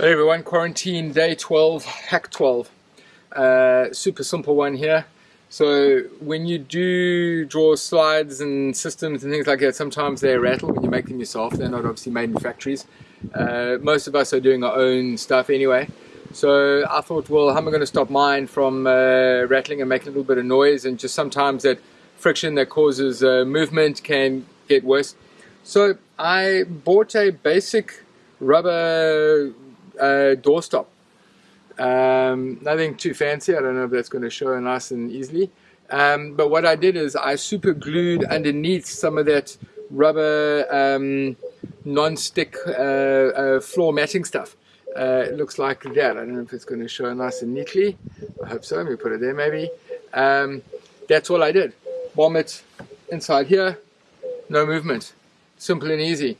Hey everyone, quarantine day 12, hack 12. Uh, super simple one here. So when you do draw slides and systems and things like that, sometimes they rattle when you make them yourself. They're not obviously made in factories. Uh, most of us are doing our own stuff anyway. So I thought, well, how am I going to stop mine from uh, rattling and making a little bit of noise? And just sometimes that friction that causes uh, movement can get worse. So I bought a basic rubber uh, doorstop. Um, nothing too fancy. I don't know if that's going to show nice and easily. Um, but what I did is I super glued underneath some of that rubber um, non-stick uh, uh, floor matting stuff. Uh, it looks like that. I don't know if it's going to show nice and neatly. I hope so. Let me put it there maybe. Um, that's all I did. Bomb it inside here. No movement. Simple and easy.